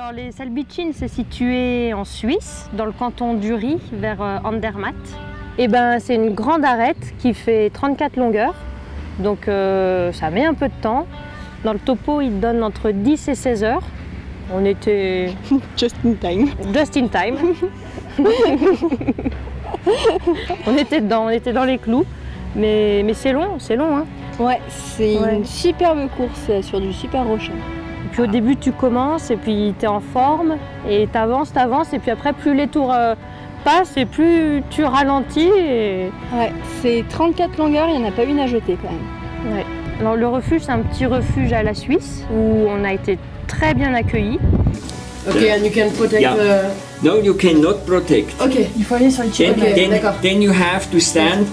Alors les Salbitchines, c'est situé en Suisse, dans le canton d'Uri, vers euh, Andermatt. Et ben c'est une grande arête qui fait 34 longueurs, donc euh, ça met un peu de temps. Dans le topo, il donne entre 10 et 16 heures. On était Just in time. just in time. on était dedans, on était dans les clous. Mais, mais c'est long, c'est long. Hein. Ouais, c'est Ouais. une superbe course sur du super rocher. Et puis au début, tu commences et puis tu es en forme et tu avances, tu avances. Et puis après, plus les tours euh, passent et plus tu ralentis. Et... Ouais, c'est 34 longueurs, il n'y en a pas une à jeter quand même. Ouais. Alors le refuge, c'est un petit refuge à la Suisse où on a été très bien accueillis. Okay, and you can protect Yeah. the... No, you cannot protect. Ok, il faut aller sur les Then, Ok, then, d'accord. then you have to stand.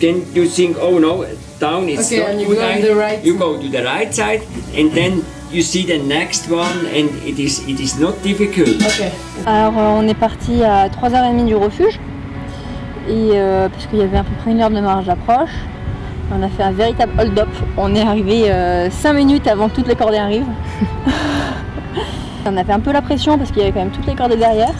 Then you think, oh no, down it's Okay, not and you good. go the right. You go to the right side, and then you see the next one, and it is it is not difficult. Alors euh, on est parti à 3h30 du refuge, et euh, parce qu'il y avait à peu près une heure de marge d'approche. On a fait un véritable hold-up. On est arrivé 5 minutes avant que toutes les cordées arrivent. on a fait un peu la pression parce qu'il y avait quand même toutes les cordées derrière.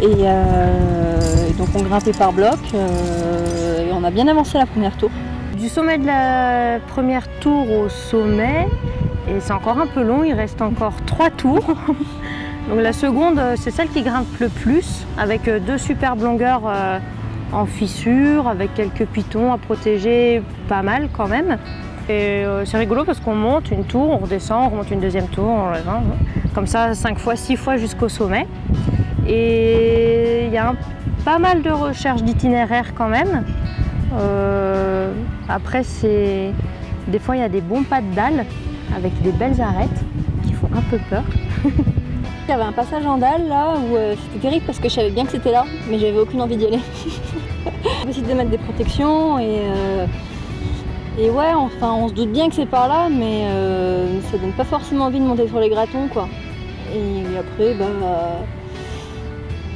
Et euh, donc on grimpait par bloc euh, et on a bien avancé la première tour. Du sommet de la première tour au sommet, et c'est encore un peu long, il reste encore trois tours. Donc la seconde, euh, c'est celle qui grimpe le plus, avec euh, deux superbes longueurs euh, en fissure, avec quelques pitons à protéger, pas mal quand même. Et c'est rigolo parce qu'on monte une tour, on redescend, on remonte une deuxième tour, on redescend, comme ça cinq fois, six fois jusqu'au sommet. Et il y a un- pas mal de recherches d'itinéraires quand même. Euh, après, c'est des fois il y a des bons pas de dalle avec des belles arêtes qui font un peu peur. Il y avait un passage en dalle là où euh, c'était terrible parce que je savais bien que c'était là, mais j'avais aucune envie d'y aller. On décide de mettre des protections et, euh, et ouais, enfin on se doute bien que c'est par là, mais euh, ça donne pas forcément envie de monter sur les gratons quoi. Et après, bah,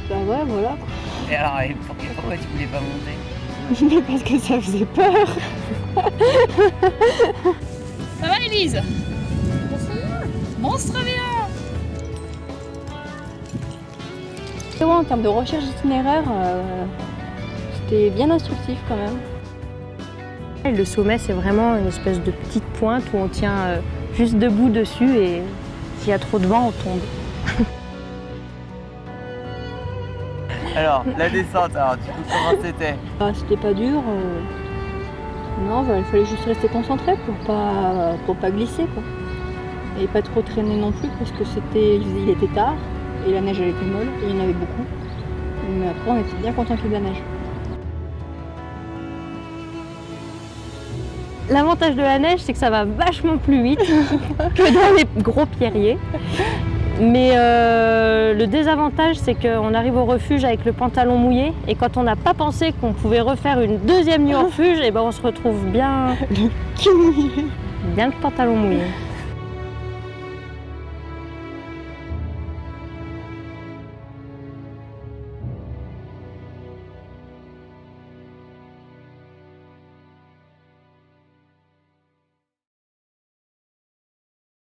bah ouais, voilà. quoi. Et alors, et pour- pourquoi tu voulais pas monter? Parce que ça faisait peur. Monstre bien Et ouais, en termes de recherche d'itinéraire, euh, c'était bien instructif quand même. Le sommet, c'est vraiment une espèce de petite pointe où on tient euh, juste debout dessus et s'il y a trop de vent, on tombe. Alors, la descente, alors du coup, comment c'était? Ah, c'était pas dur. euh, Bah, il fallait juste rester concentré pour pas, pas glisser. Et pas trop traîner non plus parce que c'était, il était tard et la neige elle était molle et il y en avait beaucoup. Mais après on était bien content qu'il de la neige. L'avantage de la neige, c'est que ça va vachement plus vite que dans les gros pierriers. Mais euh, le désavantage, c'est qu'on arrive au refuge avec le pantalon mouillé et quand on n'a pas pensé qu'on pouvait refaire une deuxième nuit au refuge, et ben on se retrouve bien, bien le pantalon mouillé.